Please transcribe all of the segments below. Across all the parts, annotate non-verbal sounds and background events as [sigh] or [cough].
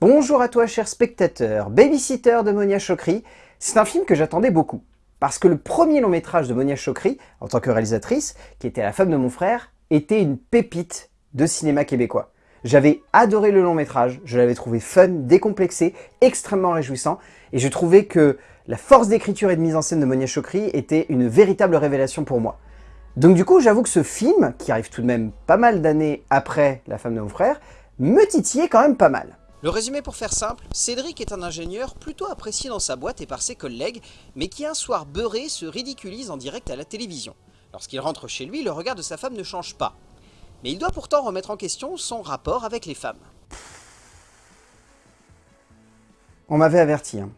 Bonjour à toi cher spectateur, Babysitter de Monia Chokri, c'est un film que j'attendais beaucoup. Parce que le premier long métrage de Monia Chokri, en tant que réalisatrice, qui était La femme de mon frère, était une pépite de cinéma québécois. J'avais adoré le long métrage, je l'avais trouvé fun, décomplexé, extrêmement réjouissant, et je trouvais que la force d'écriture et de mise en scène de Monia Chokri était une véritable révélation pour moi. Donc du coup, j'avoue que ce film, qui arrive tout de même pas mal d'années après La femme de mon frère, me titillait quand même pas mal. Le résumé pour faire simple, Cédric est un ingénieur plutôt apprécié dans sa boîte et par ses collègues, mais qui un soir beurré se ridiculise en direct à la télévision. Lorsqu'il rentre chez lui, le regard de sa femme ne change pas. Mais il doit pourtant remettre en question son rapport avec les femmes. On m'avait averti, hein.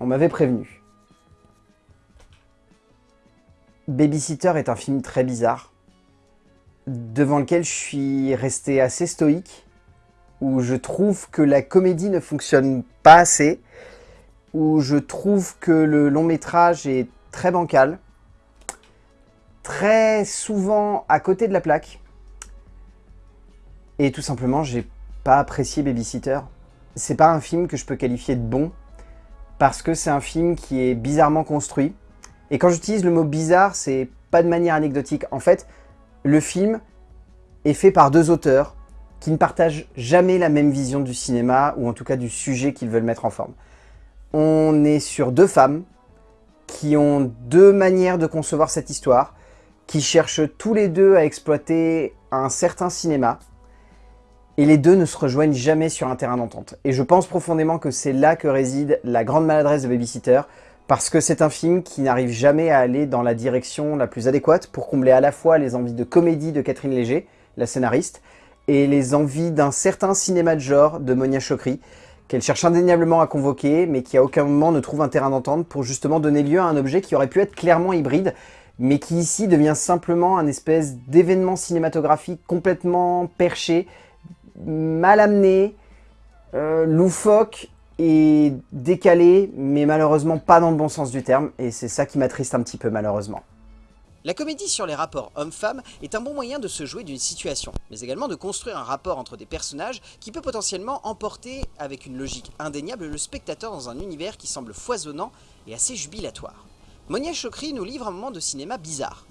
on m'avait prévenu. Babysitter est un film très bizarre, devant lequel je suis resté assez stoïque, où je trouve que la comédie ne fonctionne pas assez, où je trouve que le long métrage est très bancal, très souvent à côté de la plaque, et tout simplement, j'ai pas apprécié Babysitter. C'est pas un film que je peux qualifier de bon, parce que c'est un film qui est bizarrement construit. Et quand j'utilise le mot bizarre, c'est pas de manière anecdotique. En fait, le film est fait par deux auteurs qui ne partagent jamais la même vision du cinéma, ou en tout cas du sujet qu'ils veulent mettre en forme. On est sur deux femmes qui ont deux manières de concevoir cette histoire, qui cherchent tous les deux à exploiter un certain cinéma, et les deux ne se rejoignent jamais sur un terrain d'entente. Et je pense profondément que c'est là que réside la grande maladresse de Babysitter, parce que c'est un film qui n'arrive jamais à aller dans la direction la plus adéquate pour combler à la fois les envies de comédie de Catherine Léger, la scénariste, et les envies d'un certain cinéma de genre de Monia Chokri, qu'elle cherche indéniablement à convoquer, mais qui à aucun moment ne trouve un terrain d'entente pour justement donner lieu à un objet qui aurait pu être clairement hybride, mais qui ici devient simplement un espèce d'événement cinématographique complètement perché, mal amené, euh, loufoque et décalé, mais malheureusement pas dans le bon sens du terme, et c'est ça qui m'attriste un petit peu malheureusement. La comédie sur les rapports homme-femme est un bon moyen de se jouer d'une situation, mais également de construire un rapport entre des personnages qui peut potentiellement emporter, avec une logique indéniable, le spectateur dans un univers qui semble foisonnant et assez jubilatoire. Monia Chokri nous livre un moment de cinéma bizarre,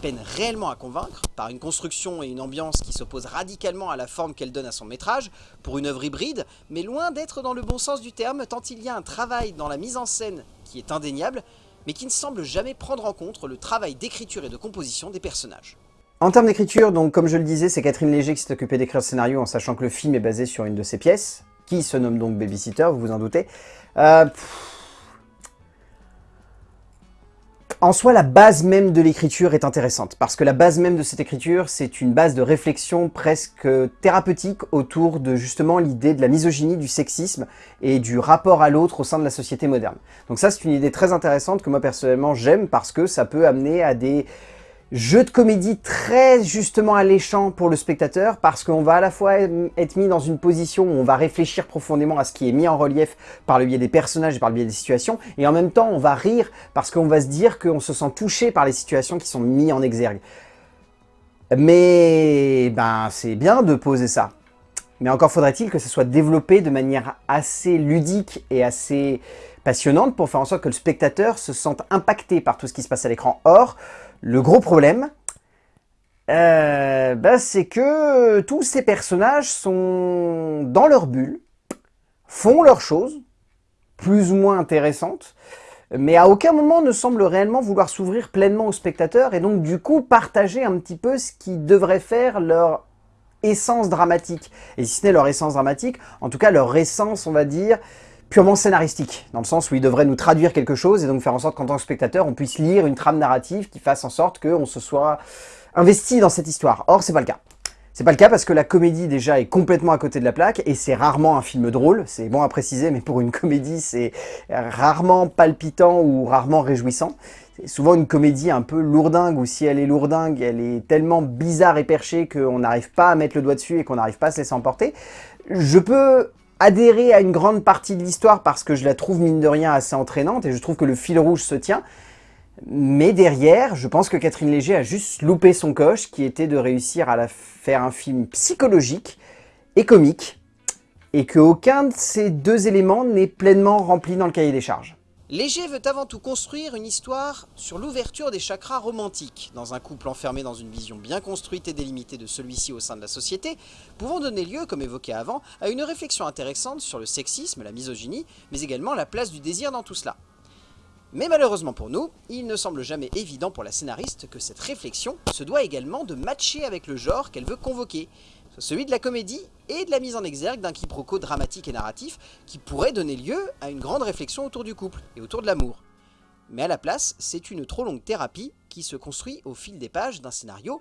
peine réellement à convaincre, par une construction et une ambiance qui s'opposent radicalement à la forme qu'elle donne à son métrage, pour une œuvre hybride, mais loin d'être dans le bon sens du terme, tant il y a un travail dans la mise en scène qui est indéniable, mais qui ne semble jamais prendre en compte le travail d'écriture et de composition des personnages. En termes d'écriture, donc comme je le disais, c'est Catherine Léger qui s'est occupée d'écrire le scénario en sachant que le film est basé sur une de ses pièces, qui se nomme donc Babysitter, vous vous en doutez. Euh, En soi, la base même de l'écriture est intéressante, parce que la base même de cette écriture, c'est une base de réflexion presque thérapeutique autour de justement l'idée de la misogynie, du sexisme et du rapport à l'autre au sein de la société moderne. Donc ça, c'est une idée très intéressante que moi personnellement j'aime parce que ça peut amener à des Jeu de comédie très justement alléchant pour le spectateur parce qu'on va à la fois être mis dans une position où on va réfléchir profondément à ce qui est mis en relief par le biais des personnages et par le biais des situations et en même temps on va rire parce qu'on va se dire qu'on se sent touché par les situations qui sont mises en exergue. Mais ben c'est bien de poser ça. Mais encore faudrait-il que ça soit développé de manière assez ludique et assez passionnante pour faire en sorte que le spectateur se sente impacté par tout ce qui se passe à l'écran. Or, le gros problème, euh, bah, c'est que tous ces personnages sont dans leur bulle, font leurs choses, plus ou moins intéressantes, mais à aucun moment ne semblent réellement vouloir s'ouvrir pleinement aux spectateurs et donc du coup partager un petit peu ce qui devrait faire leur essence dramatique. Et si ce n'est leur essence dramatique, en tout cas leur essence, on va dire, purement scénaristique, dans le sens où il devrait nous traduire quelque chose et donc faire en sorte qu'en tant que spectateur, on puisse lire une trame narrative qui fasse en sorte qu'on se soit investi dans cette histoire. Or, c'est pas le cas. C'est pas le cas parce que la comédie déjà est complètement à côté de la plaque et c'est rarement un film drôle, c'est bon à préciser mais pour une comédie c'est rarement palpitant ou rarement réjouissant. C'est souvent une comédie un peu lourdingue ou si elle est lourdingue, elle est tellement bizarre et perchée qu'on n'arrive pas à mettre le doigt dessus et qu'on n'arrive pas à se laisser emporter. Je peux adhérer à une grande partie de l'histoire parce que je la trouve mine de rien assez entraînante et je trouve que le fil rouge se tient. Mais derrière, je pense que Catherine Léger a juste loupé son coche qui était de réussir à faire un film psychologique et comique et qu'aucun de ces deux éléments n'est pleinement rempli dans le cahier des charges. Léger veut avant tout construire une histoire sur l'ouverture des chakras romantiques, dans un couple enfermé dans une vision bien construite et délimitée de celui-ci au sein de la société, pouvant donner lieu, comme évoqué avant, à une réflexion intéressante sur le sexisme, la misogynie, mais également la place du désir dans tout cela. Mais malheureusement pour nous, il ne semble jamais évident pour la scénariste que cette réflexion se doit également de matcher avec le genre qu'elle veut convoquer, celui de la comédie et de la mise en exergue d'un quiproquo dramatique et narratif qui pourrait donner lieu à une grande réflexion autour du couple et autour de l'amour. Mais à la place, c'est une trop longue thérapie qui se construit au fil des pages d'un scénario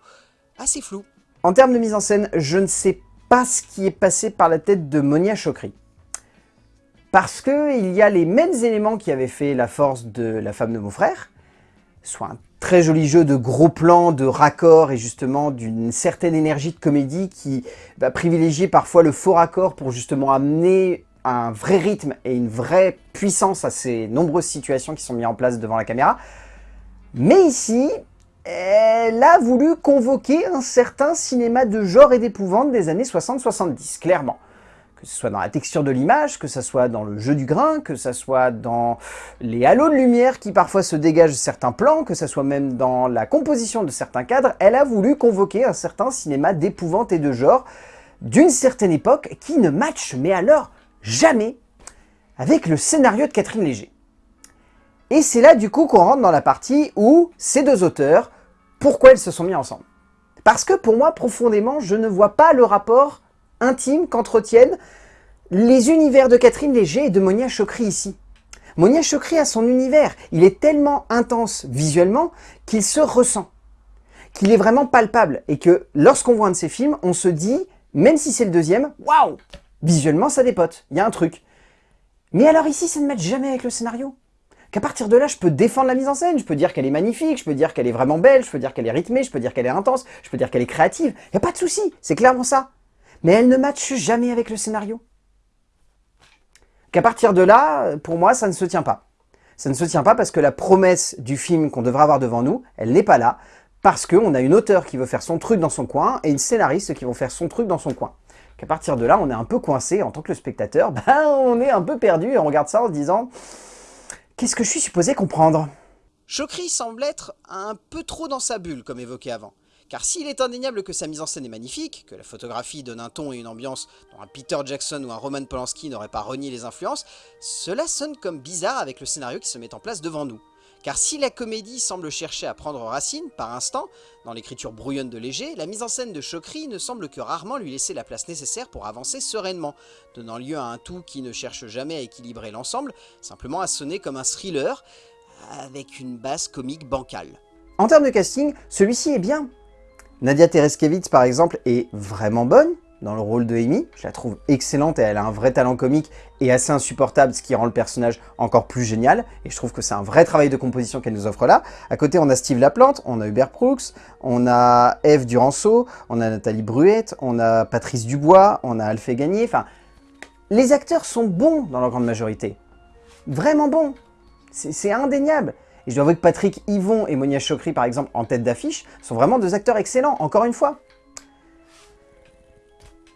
assez flou. En termes de mise en scène, je ne sais pas ce qui est passé par la tête de Monia Chokri. Parce qu'il y a les mêmes éléments qui avaient fait la force de La femme de mon frère, soit un très joli jeu de gros plans, de raccords et justement d'une certaine énergie de comédie qui va privilégier parfois le faux raccord pour justement amener un vrai rythme et une vraie puissance à ces nombreuses situations qui sont mises en place devant la caméra. Mais ici, elle a voulu convoquer un certain cinéma de genre et d'épouvante des années 60-70, clairement que ce soit dans la texture de l'image, que ce soit dans le jeu du grain, que ce soit dans les halos de lumière qui parfois se dégagent de certains plans, que ce soit même dans la composition de certains cadres, elle a voulu convoquer un certain cinéma d'épouvante et de genre d'une certaine époque qui ne matche, mais alors jamais, avec le scénario de Catherine Léger. Et c'est là du coup qu'on rentre dans la partie où ces deux auteurs, pourquoi ils se sont mis ensemble Parce que pour moi, profondément, je ne vois pas le rapport intime qu'entretiennent les univers de Catherine Léger et de Monia Chokri ici. Monia Chokri a son univers, il est tellement intense visuellement qu'il se ressent, qu'il est vraiment palpable et que lorsqu'on voit un de ses films, on se dit, même si c'est le deuxième, waouh, visuellement ça dépote, il y a un truc. Mais alors ici, ça ne matche jamais avec le scénario. Qu'à partir de là, je peux défendre la mise en scène, je peux dire qu'elle est magnifique, je peux dire qu'elle est vraiment belle, je peux dire qu'elle est rythmée, je peux dire qu'elle est intense, je peux dire qu'elle est créative, il n'y a pas de souci, c'est clairement ça mais elle ne matche jamais avec le scénario. Qu'à partir de là, pour moi, ça ne se tient pas. Ça ne se tient pas parce que la promesse du film qu'on devrait avoir devant nous, elle n'est pas là, parce qu'on a une auteure qui veut faire son truc dans son coin et une scénariste qui vont faire son truc dans son coin. Qu'à partir de là, on est un peu coincé en tant que spectateur, [laughs] ben on est un peu perdu et on regarde ça en se disant « Qu'est-ce que je suis supposé comprendre ?» Chokri semble être un peu trop dans sa bulle, comme évoqué avant. Car s'il est indéniable que sa mise en scène est magnifique, que la photographie donne un ton et une ambiance dont un Peter Jackson ou un Roman Polanski n'auraient pas renié les influences, cela sonne comme bizarre avec le scénario qui se met en place devant nous. Car si la comédie semble chercher à prendre racine, par instant, dans l'écriture brouillonne de Léger, la mise en scène de Chokri ne semble que rarement lui laisser la place nécessaire pour avancer sereinement, donnant lieu à un tout qui ne cherche jamais à équilibrer l'ensemble, simplement à sonner comme un thriller, avec une base comique bancale. En termes de casting, celui-ci est bien, Nadia Tereskevitz, par exemple, est vraiment bonne dans le rôle de Amy. Je la trouve excellente et elle a un vrai talent comique et assez insupportable, ce qui rend le personnage encore plus génial. Et je trouve que c'est un vrai travail de composition qu'elle nous offre là. À côté, on a Steve Laplante, on a Hubert Brooks, on a Eve Duranceau, on a Nathalie Bruette, on a Patrice Dubois, on a Alphée Gagné. Enfin, les acteurs sont bons dans leur grande majorité. Vraiment bons. C'est indéniable. Et je dois avouer que Patrick Yvon et Monia Chokri, par exemple, en tête d'affiche, sont vraiment deux acteurs excellents, encore une fois.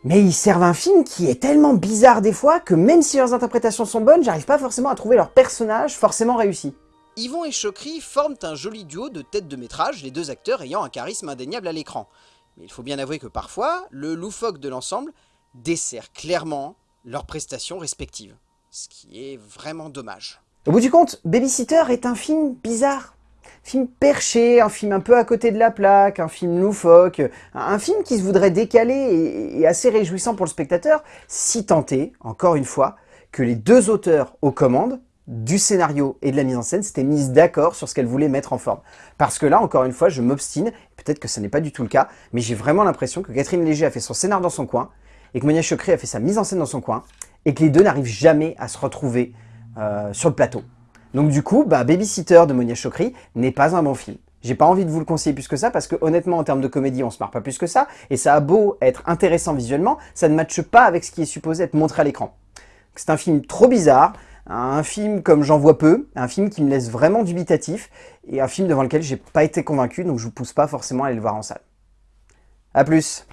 Mais ils servent un film qui est tellement bizarre des fois que même si leurs interprétations sont bonnes, j'arrive pas forcément à trouver leur personnage forcément réussi. Yvon et Chokri forment un joli duo de tête de métrage, les deux acteurs ayant un charisme indéniable à l'écran. Mais il faut bien avouer que parfois, le loufoque de l'ensemble dessert clairement leurs prestations respectives. Ce qui est vraiment dommage. Au bout du compte, Babysitter est un film bizarre. film perché, un film un peu à côté de la plaque, un film loufoque, un film qui se voudrait décalé et assez réjouissant pour le spectateur, si tenté, encore une fois, que les deux auteurs aux commandes du scénario et de la mise en scène s'étaient mises d'accord sur ce qu'elles voulaient mettre en forme. Parce que là, encore une fois, je m'obstine, peut-être que ce n'est pas du tout le cas, mais j'ai vraiment l'impression que Catherine Léger a fait son scénar dans son coin, et que Monia Chokri a fait sa mise en scène dans son coin, et que les deux n'arrivent jamais à se retrouver euh, sur le plateau. Donc du coup, bah, Babysitter de Monia Chokri n'est pas un bon film. J'ai pas envie de vous le conseiller plus que ça parce que honnêtement en termes de comédie on se marre pas plus que ça et ça a beau être intéressant visuellement, ça ne matche pas avec ce qui est supposé être montré à l'écran. C'est un film trop bizarre, un film comme j'en vois peu, un film qui me laisse vraiment dubitatif et un film devant lequel j'ai pas été convaincu donc je vous pousse pas forcément à aller le voir en salle. A plus